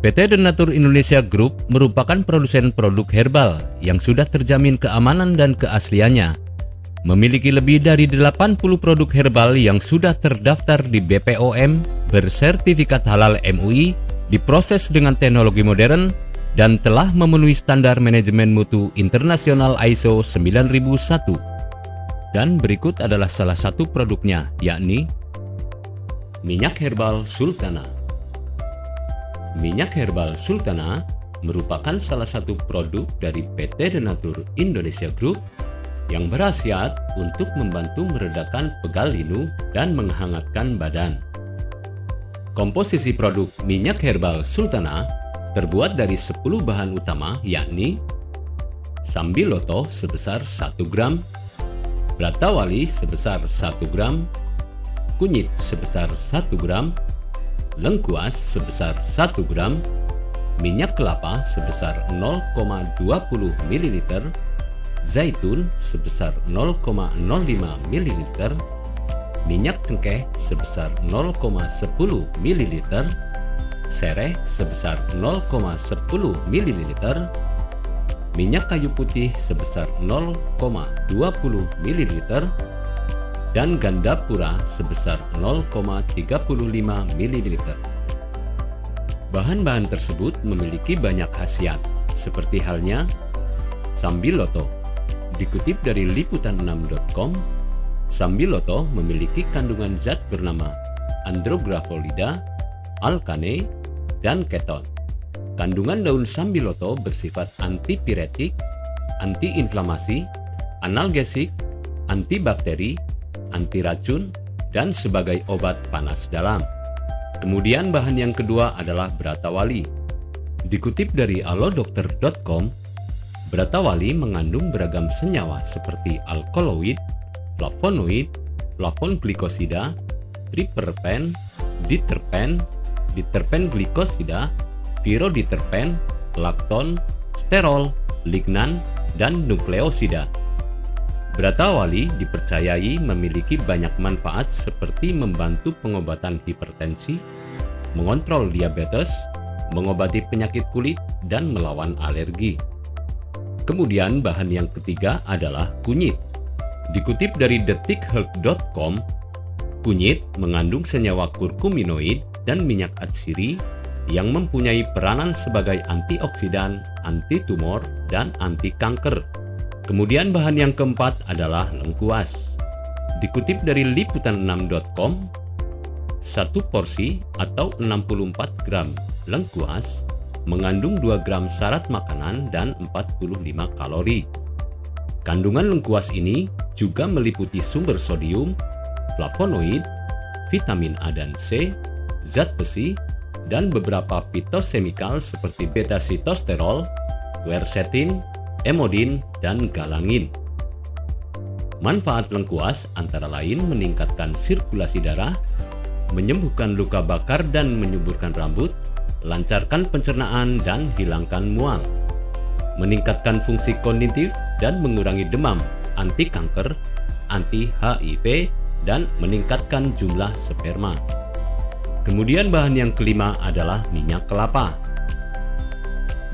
PT Denatur Indonesia Group merupakan produsen produk herbal yang sudah terjamin keamanan dan keasliannya. Memiliki lebih dari 80 produk herbal yang sudah terdaftar di BPOM, bersertifikat halal MUI, diproses dengan teknologi modern, dan telah memenuhi standar manajemen mutu internasional ISO 9001. Dan berikut adalah salah satu produknya, yakni minyak herbal sultana. Minyak herbal Sultana merupakan salah satu produk dari PT Denatur Indonesia Group yang berhasiat untuk membantu meredakan pegal linu dan menghangatkan badan. Komposisi produk minyak herbal Sultana terbuat dari 10 bahan utama yakni sambiloto sebesar 1 gram, bratawali sebesar 1 gram, kunyit sebesar 1 gram, lengkuas sebesar 1 gram, minyak kelapa sebesar 0,20 ml, zaitun sebesar 0,05 ml, minyak cengkeh sebesar 0,10 ml, sereh sebesar 0,10 ml, minyak kayu putih sebesar 0,20 ml, dan ganda pura sebesar 0,35 ml. Bahan-bahan tersebut memiliki banyak khasiat, seperti halnya Sambiloto. Dikutip dari liputan6.com, Sambiloto memiliki kandungan zat bernama andrografolida, alkane, dan keton. Kandungan daun sambiloto bersifat antipiretik, antiinflamasi, analgesik, antibakteri, anti racun, dan sebagai obat panas dalam. Kemudian bahan yang kedua adalah beratawali. Dikutip dari alodokter.com, beratawali mengandung beragam senyawa seperti alkaloid, flavonoid, flavon glikosida, triperpen, diterpen, diterpen glikosida, piroditerpen, lakton, sterol, lignan, dan nukleosida. Beratawali dipercayai memiliki banyak manfaat seperti membantu pengobatan hipertensi, mengontrol diabetes, mengobati penyakit kulit, dan melawan alergi. Kemudian bahan yang ketiga adalah kunyit. Dikutip dari detikhealth.com, kunyit mengandung senyawa kurkuminoid dan minyak atsiri yang mempunyai peranan sebagai antioksidan, anti tumor, dan anti kanker. Kemudian bahan yang keempat adalah lengkuas. Dikutip dari liputan6.com, satu porsi atau 64 gram lengkuas mengandung 2 gram syarat makanan dan 45 kalori. Kandungan lengkuas ini juga meliputi sumber sodium, flavonoid, vitamin A dan C, zat besi, dan beberapa fitosemikal seperti beta-sitosterol, quercetin, emodin, dan galangin. Manfaat lengkuas antara lain meningkatkan sirkulasi darah, menyembuhkan luka bakar dan menyuburkan rambut, lancarkan pencernaan dan hilangkan mual, meningkatkan fungsi kognitif dan mengurangi demam, anti kanker, anti HIV, dan meningkatkan jumlah sperma. Kemudian bahan yang kelima adalah minyak kelapa.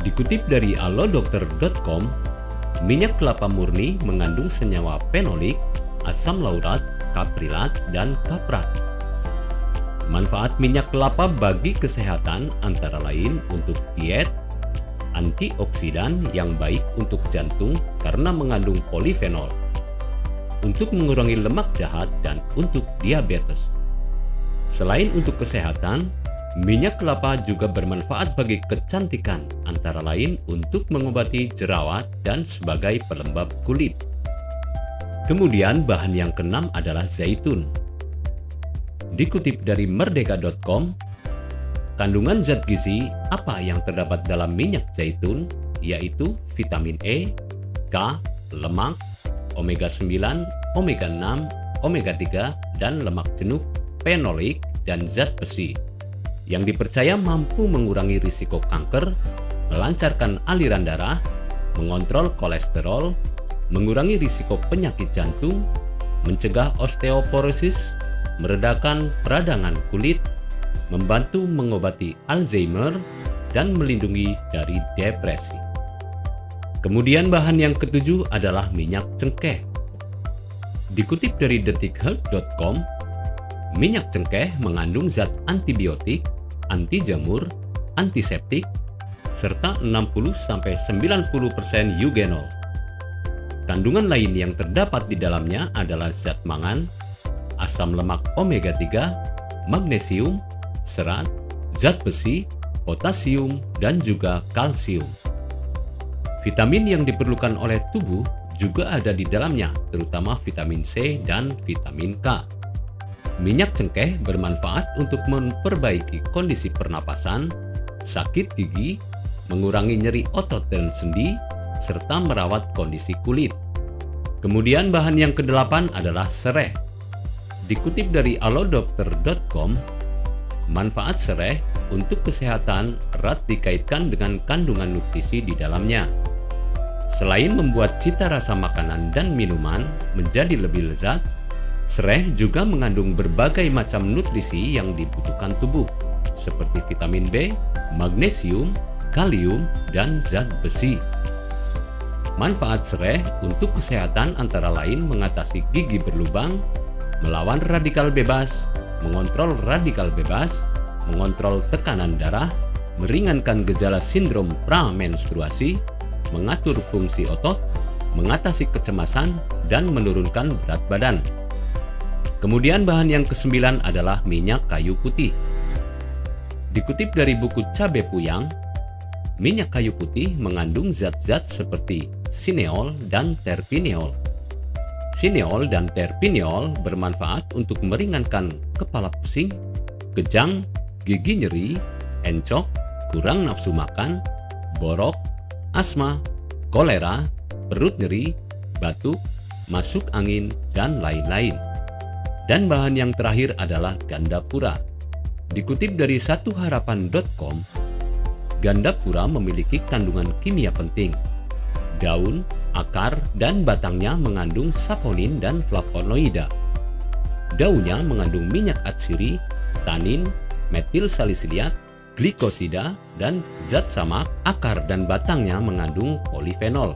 Dikutip dari alodokter.com, minyak kelapa murni mengandung senyawa fenolik, asam laurat, kaprilat, dan kaprat. Manfaat minyak kelapa bagi kesehatan antara lain untuk diet, antioksidan yang baik untuk jantung karena mengandung polifenol, untuk mengurangi lemak jahat dan untuk diabetes. Selain untuk kesehatan, Minyak kelapa juga bermanfaat bagi kecantikan, antara lain untuk mengobati jerawat dan sebagai pelembab kulit. Kemudian bahan yang keenam adalah zaitun. Dikutip dari merdeka.com, kandungan zat gizi apa yang terdapat dalam minyak zaitun yaitu vitamin E, K, lemak, omega 9, omega 6, omega 3, dan lemak jenuh, fenolik, dan zat besi yang dipercaya mampu mengurangi risiko kanker, melancarkan aliran darah, mengontrol kolesterol, mengurangi risiko penyakit jantung, mencegah osteoporosis, meredakan peradangan kulit, membantu mengobati Alzheimer, dan melindungi dari depresi. Kemudian bahan yang ketujuh adalah minyak cengkeh. Dikutip dari detikhealth.com, minyak cengkeh mengandung zat antibiotik, anti jamur, antiseptik, serta 60-90% eugenol. Kandungan lain yang terdapat di dalamnya adalah zat mangan, asam lemak omega-3, magnesium, serat, zat besi, potasium, dan juga kalsium. Vitamin yang diperlukan oleh tubuh juga ada di dalamnya, terutama vitamin C dan vitamin K. Minyak cengkeh bermanfaat untuk memperbaiki kondisi pernapasan, sakit gigi, mengurangi nyeri otot dan sendi, serta merawat kondisi kulit. Kemudian bahan yang kedelapan adalah sereh. Dikutip dari alodokter.com, manfaat sereh untuk kesehatan erat dikaitkan dengan kandungan nutrisi di dalamnya. Selain membuat cita rasa makanan dan minuman menjadi lebih lezat, sereh juga mengandung berbagai macam nutrisi yang dibutuhkan tubuh, seperti vitamin B, magnesium, kalium, dan zat besi. Manfaat sereh untuk kesehatan antara lain mengatasi gigi berlubang, melawan radikal bebas, mengontrol radikal bebas, mengontrol tekanan darah, meringankan gejala sindrom pramenstruasi, mengatur fungsi otot, mengatasi kecemasan, dan menurunkan berat badan. Kemudian bahan yang kesembilan adalah minyak kayu putih. Dikutip dari buku Cabe Puyang, minyak kayu putih mengandung zat-zat seperti sineol, dan terpineol. Sineol dan terpineol bermanfaat untuk meringankan kepala pusing, kejang, gigi nyeri, encok, kurang nafsu makan, borok, asma, kolera, perut nyeri, batuk, masuk angin, dan lain-lain. Dan bahan yang terakhir adalah gandapura. Dikutip dari satuharapan.com, gandapura memiliki kandungan kimia penting, daun, akar, dan batangnya mengandung saponin dan flavonoida. Daunnya mengandung minyak atsiri, tanin, metil salisiliat, glikosida, dan zat samak, akar dan batangnya mengandung polifenol.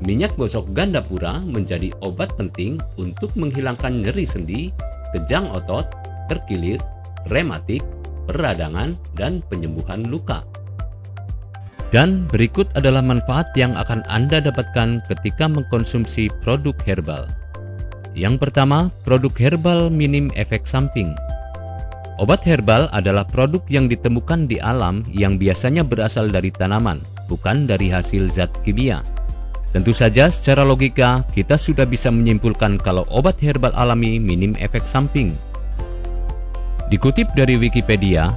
Minyak gosok gandapura menjadi obat penting untuk menghilangkan nyeri sendi, kejang otot, terkilir, rematik, peradangan, dan penyembuhan luka. Dan berikut adalah manfaat yang akan Anda dapatkan ketika mengkonsumsi produk herbal. Yang pertama, produk herbal minim efek samping. Obat herbal adalah produk yang ditemukan di alam yang biasanya berasal dari tanaman, bukan dari hasil zat kimia. Tentu saja secara logika, kita sudah bisa menyimpulkan kalau obat herbal alami minim efek samping. Dikutip dari Wikipedia,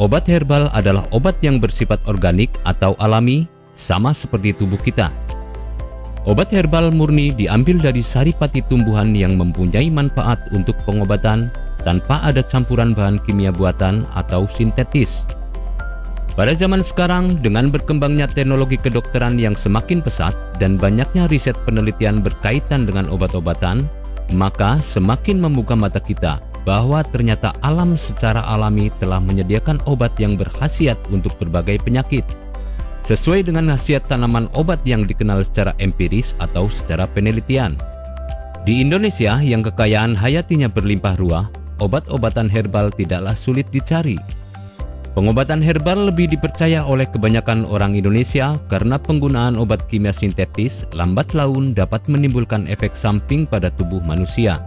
Obat herbal adalah obat yang bersifat organik atau alami, sama seperti tubuh kita. Obat herbal murni diambil dari saripati tumbuhan yang mempunyai manfaat untuk pengobatan tanpa ada campuran bahan kimia buatan atau sintetis. Pada zaman sekarang, dengan berkembangnya teknologi kedokteran yang semakin pesat dan banyaknya riset penelitian berkaitan dengan obat-obatan, maka semakin membuka mata kita bahwa ternyata alam secara alami telah menyediakan obat yang berkhasiat untuk berbagai penyakit. Sesuai dengan khasiat tanaman obat yang dikenal secara empiris atau secara penelitian. Di Indonesia yang kekayaan hayatinya berlimpah ruah, obat-obatan herbal tidaklah sulit dicari. Pengobatan herbal lebih dipercaya oleh kebanyakan orang Indonesia karena penggunaan obat kimia sintetis lambat laun dapat menimbulkan efek samping pada tubuh manusia